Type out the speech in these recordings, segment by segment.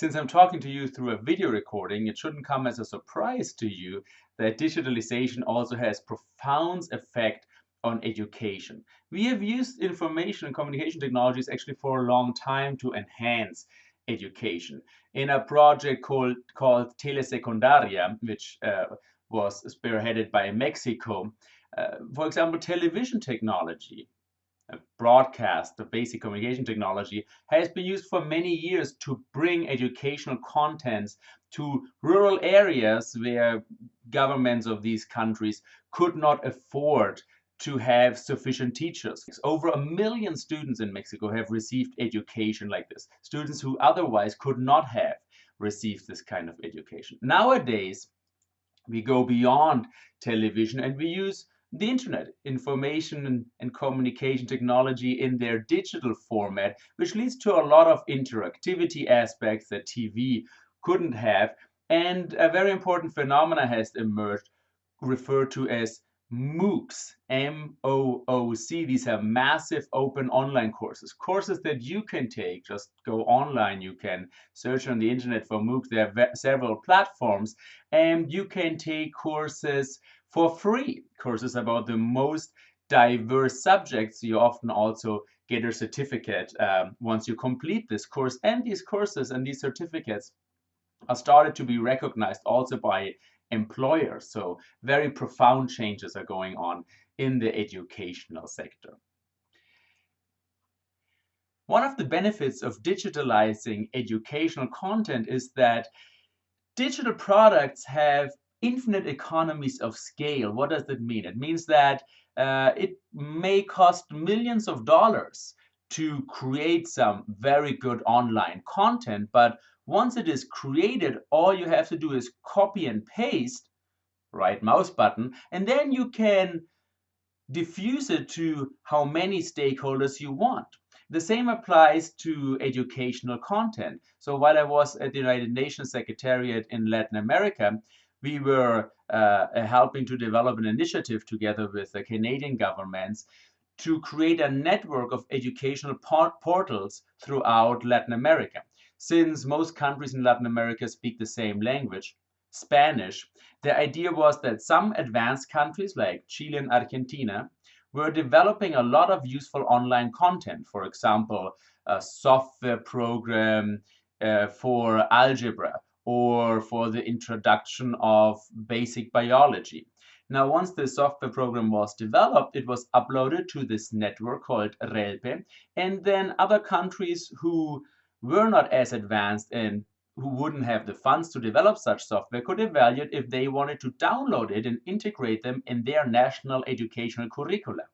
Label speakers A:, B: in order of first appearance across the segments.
A: Since I'm talking to you through a video recording, it shouldn't come as a surprise to you that digitalization also has profound effect on education. We have used information and communication technologies actually for a long time to enhance education. In a project called, called Telesecundaria, which uh, was spearheaded by Mexico, uh, for example, television technology, broadcast, the basic communication technology, has been used for many years to bring educational contents to rural areas where governments of these countries could not afford to have sufficient teachers. Over a million students in Mexico have received education like this, students who otherwise could not have received this kind of education. Nowadays, we go beyond television and we use the internet, information and, communication technology in their digital format, which leads to a lot of interactivity aspects that TV couldn't have. And a very important phenomena has emerged referred to as MOOCs, M-O-O-C. These are massive open online courses, courses that you can take. Just go online. You can search on the internet for MOOC. There are several platforms, and you can take courses for free. Courses about the most diverse subjects. You often also get a certificate um, once you complete this course. And these courses and these certificates are started to be recognized also by employers. So very profound changes are going on in the educational sector. One of the benefits of digitalizing educational content is that digital products have infinite economies of scale. What does that mean? It means that uh, it may cost millions of dollars to create some very good online content, but once it is created, all you have to do is copy and paste, right mouse button, and then you can diffuse it to how many stakeholders you want. The same applies to educational content. So while I was at the United Nations Secretariat in Latin America, we were uh, helping to develop an initiative together with the Canadian governments to create a network of educational portals throughout Latin America. Since most countries in Latin America speak the same language, Spanish, the idea was that some advanced countries like Chile and Argentina were developing a lot of useful online content. For example, a software program uh, for algebra or for the introduction of basic biology. Now, once the software program was developed, it was uploaded to this network called RELPE, and then other countries who were not as advanced and who wouldn't have the funds to develop such software could evaluate if they wanted to download it and integrate them in their national educational curricula.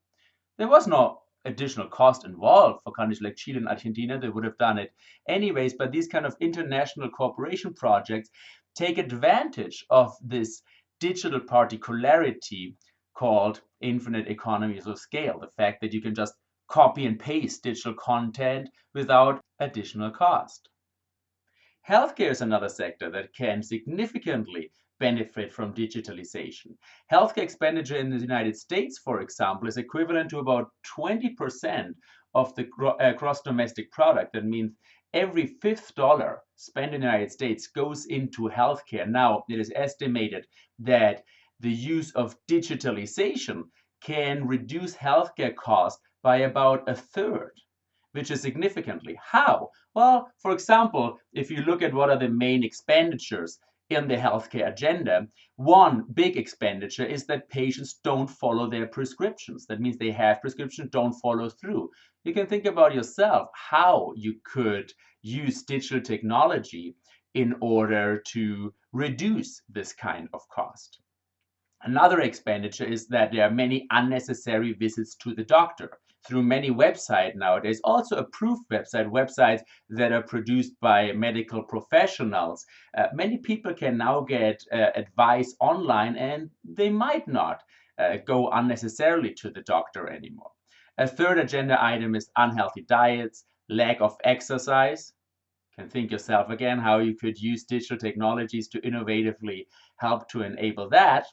A: There was no additional cost involved for countries like Chile and Argentina. They would have done it anyways, but these kind of international cooperation projects take advantage of this digital particularity called infinite economies of scale. The fact that you can just copy and paste digital content without additional cost. Healthcare is another sector that can significantly benefit from digitalization. Healthcare expenditure in the United States, for example, is equivalent to about 20% of the uh, gross domestic product. That means every fifth dollar spent in the United States goes into healthcare. Now, it is estimated that the use of digitalization can reduce healthcare costs by about a third, which is significantly. How? Well, for example, if you look at what are the main expenditures in the healthcare agenda, one big expenditure is that patients don't follow their prescriptions. That means they have prescriptions, don't follow through. You can think about yourself how you could use digital technology in order to reduce this kind of cost. Another expenditure is that there are many unnecessary visits to the doctor through many websites nowadays, also approved website, websites that are produced by medical professionals. Uh, many people can now get uh, advice online and they might not uh, go unnecessarily to the doctor anymore. A third agenda item is unhealthy diets, lack of exercise. You can think yourself again how you could use digital technologies to innovatively help to enable that.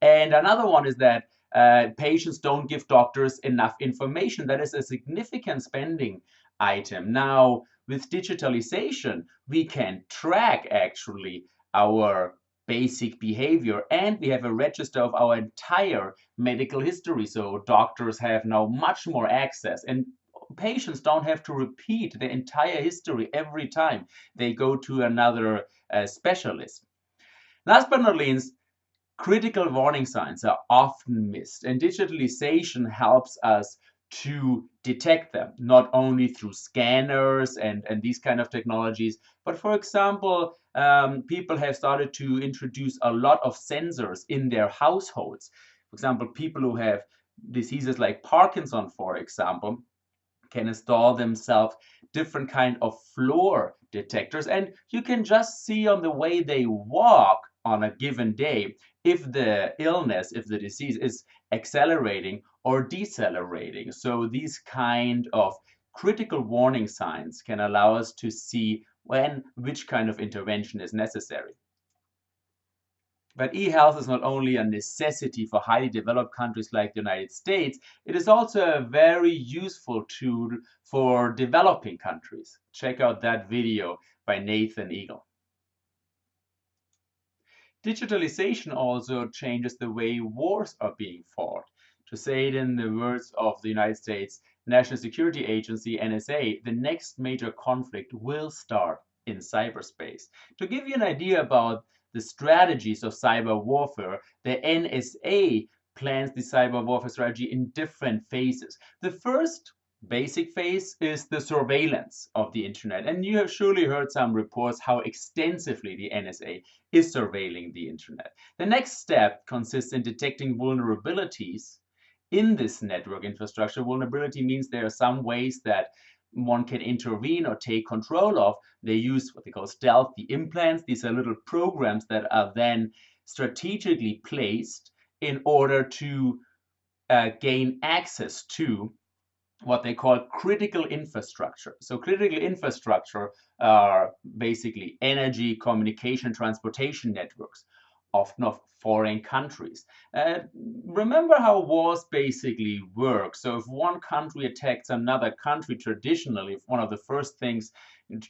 A: And another one is that uh, patients don't give doctors enough information. That is a significant spending item. Now, with digitalization, we can track actually our basic behavior and we have a register of our entire medical history. So doctors have now much more access and patients don't have to repeat the entire history every time they go to another uh, specialist. Last but not least, critical warning signs are often missed and digitalization helps us to detect them, not only through scanners and, and these kind of technologies, but for example, um, people have started to introduce a lot of sensors in their households. For example, people who have diseases like Parkinson, for example, can install themselves different kind of floor detectors and you can just see on the way they walk on a given day if the illness, if the disease is accelerating or decelerating. So these kind of critical warning signs can allow us to see when which kind of intervention is necessary. But e-health is not only a necessity for highly developed countries like the United States, it is also a very useful tool for developing countries. Check out that video by Nathan Eagle. Digitalization also changes the way wars are being fought. To say it in the words of the United States National Security Agency, NSA, the next major conflict will start in cyberspace. To give you an idea about the strategies of cyber warfare, the NSA plans the cyber warfare strategy in different phases. The first basic phase is the surveillance of the internet. And you have surely heard some reports how extensively the NSA is surveilling the internet. The next step consists in detecting vulnerabilities in this network infrastructure. Vulnerability means there are some ways that one can intervene or take control of. They use what they call stealthy implants. These are little programs that are then strategically placed in order to uh, gain access to what they call critical infrastructure. So critical infrastructure are basically energy, communication, transportation networks, often of foreign countries. Uh, remember how wars basically work. So if one country attacks another country traditionally, one of the first things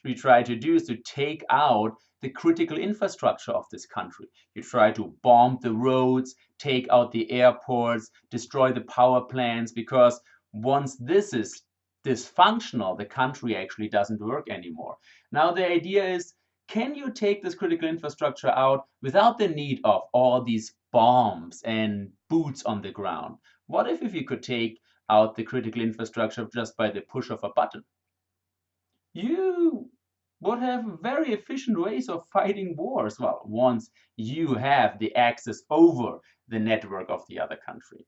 A: we try to do is to take out the critical infrastructure of this country. You try to bomb the roads, take out the airports, destroy the power plants, because once this is dysfunctional, the country actually doesn't work anymore. Now the idea is, can you take this critical infrastructure out without the need of all these bombs and boots on the ground? What if, if you could take out the critical infrastructure just by the push of a button? You would have very efficient ways of fighting wars, well, once you have the access over the network of the other country.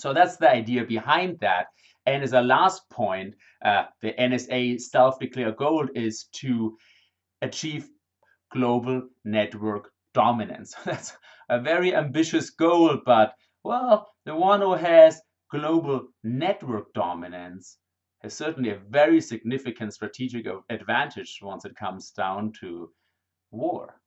A: So that's the idea behind that. And as a last point, uh, the NSA self-declared goal is to achieve global network dominance. That's a very ambitious goal, but well, the one who has global network dominance has certainly a very significant strategic advantage once it comes down to war.